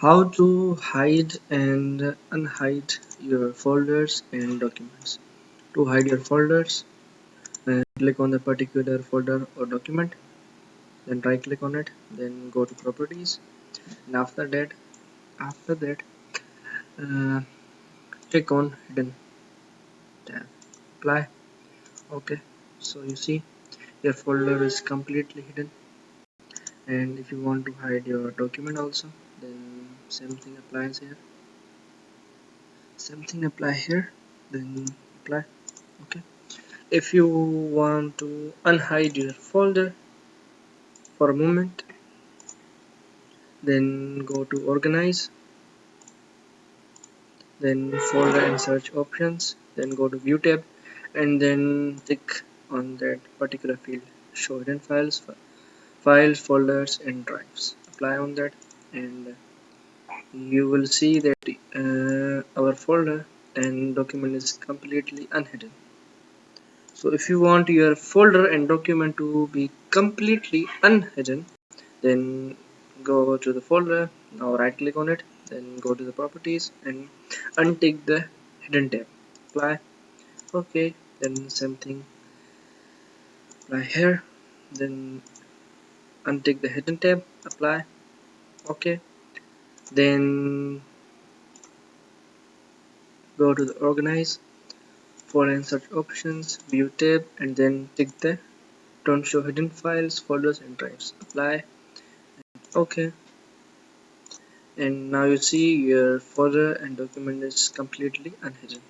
how to hide and unhide your folders and documents. To hide your folders uh, click on the particular folder or document then right click on it then go to properties. And after that after that uh, click on hidden tab. Apply. Okay. So you see your folder is completely hidden. And if you want to hide your document also same thing applies here. Same thing apply here then apply. Okay. If you want to unhide your folder for a moment then go to organize then folder and search options then go to view tab and then click on that particular field show hidden files files folders and drives. Apply on that and you will see that uh, our folder and document is completely unhidden. So if you want your folder and document to be completely unhidden then go to the folder now right click on it then go to the properties and untick the hidden tab. Apply. Okay then same thing. Apply here then untick the hidden tab. Apply. Okay then go to the organize for and search options view tab and then tick the don't show hidden files folders and drives. Apply. Okay. And now you see your folder and document is completely unhidden